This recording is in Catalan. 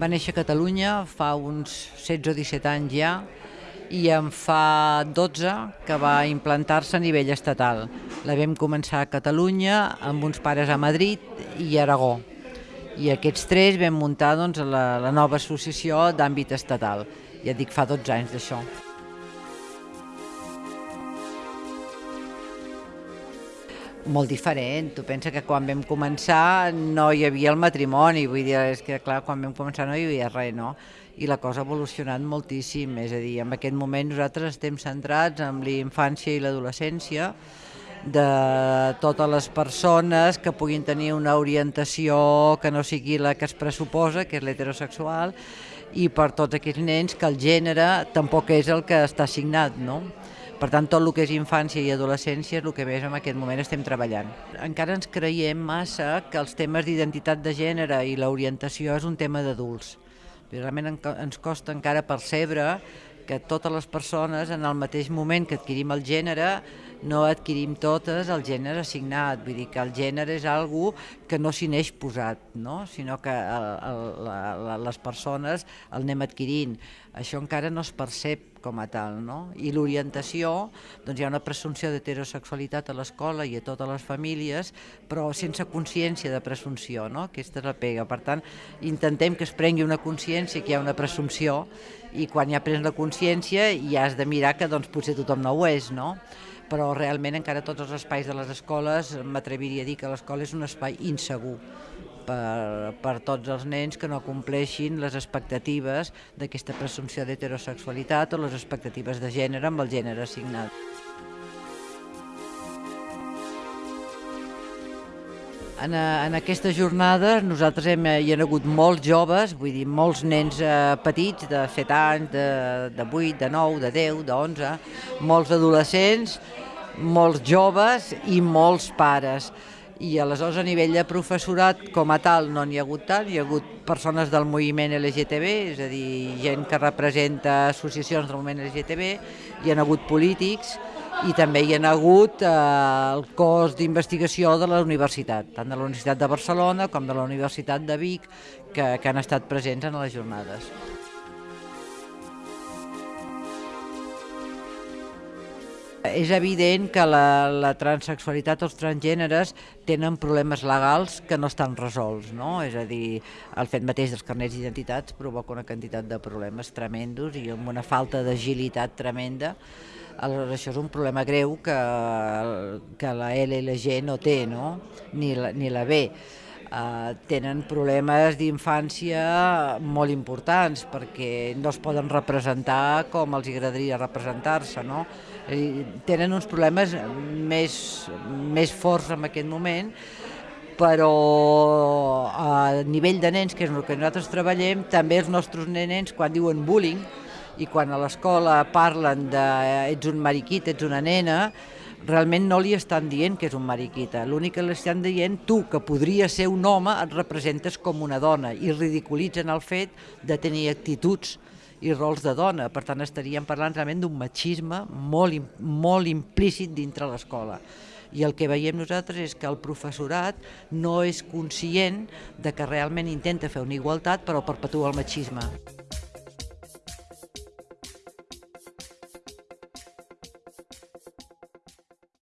Va néixer a Catalunya fa uns 16 o 17 anys ja i en fa 12 que va implantar-se a nivell estatal. La vam començar a Catalunya amb uns pares a Madrid i Aragó. I aquests tres vam muntar doncs, la, la nova associació d'àmbit estatal. Ja dic, fa 12 anys d'això. Molt diferent. Tu pensa que quan vam començar no hi havia el matrimoni, vull dir, és que clar, quan vam començar no hi havia res, no? I la cosa ha evolucionat moltíssim, és a dir, en aquest moment nosaltres estem centrats en l'infància i l'adolescència, de totes les persones que puguin tenir una orientació que no sigui la que es pressuposa, que és l'heterosexual, i per tots aquells nens que el gènere tampoc és el que està assignat, no? Per tant, tot el que és infància i adolescència és el que més en aquest moment estem treballant. Encara ens creiem massa que els temes d'identitat de gènere i l'orientació és un tema d'adults. Realment ens costa encara percebre que totes les persones en el mateix moment que adquirim el gènere no adquirim totes el gènere assignat, vull dir que el gènere és algo que no s'hi neix posat, no? sinó que el, el, la, les persones el anem adquirint. Això encara no es percep com a tal, no? I l'orientació, doncs hi ha una presumpció d'heterosexualitat a l'escola i a totes les famílies, però sense consciència de presumpció, no? Aquesta és la pega. Per tant, intentem que es prengui una consciència que hi ha una presumpció i quan ja prens la consciència ja has de mirar que doncs, potser tothom no ho és, no? Però realment encara tots els espais de les escoles, m'atreviria a dir que l'escola és un espai insegur per, per tots els nens que no compleixin les expectatives d'aquesta presumpció d'heterosexualitat o les expectatives de gènere amb el gènere assignat. En, eh, en aquestes jornades nosaltres hem, eh, hi ha hagut molts joves, vull dir, molts nens eh, petits de 7 anys, de, de 8, de 9, de 10, de 11, molts adolescents, molts joves i molts pares. I aleshores a nivell de professorat com a tal no n'hi ha hagut tant, hi ha hagut persones del moviment LGTB, és a dir, gent que representa associacions del moviment LGTB, hi ha hagut polítics, i també hi ha hagut eh, el cos d'investigació de la universitat, tant de la Universitat de Barcelona com de la Universitat de Vic, que, que han estat presents en les jornades. És evident que la, la transexualitat o els transgèneres tenen problemes legals que no estan resolts, no? És a dir, el fet mateix dels carnets d'identitats provoca una quantitat de problemes tremendos i amb una falta d'agilitat tremenda Aleshores, això és un problema greu que, que la L i la G no té, no? Ni, la, ni la B. Uh, tenen problemes d'infància molt importants perquè no es poden representar com els agradaria representar-se, no? Tenen uns problemes més, més forts en aquest moment, però a nivell de nens, que és el que nosaltres treballem, també els nostres nens, quan diuen bullying, i quan a l'escola parlen de ets un mariquit, ets una nena, realment no li estan dient que és un mariquita. L'únic que li estan dient, tu, que podria ser un home, et representes com una dona i ridiculitzen el fet de tenir actituds i rols de dona. Per tant, estaríem parlant realment d'un machisme molt, molt implícit dintre l'escola. I el que veiem nosaltres és que el professorat no és conscient de que realment intenta fer una igualtat però perpetua el machisme.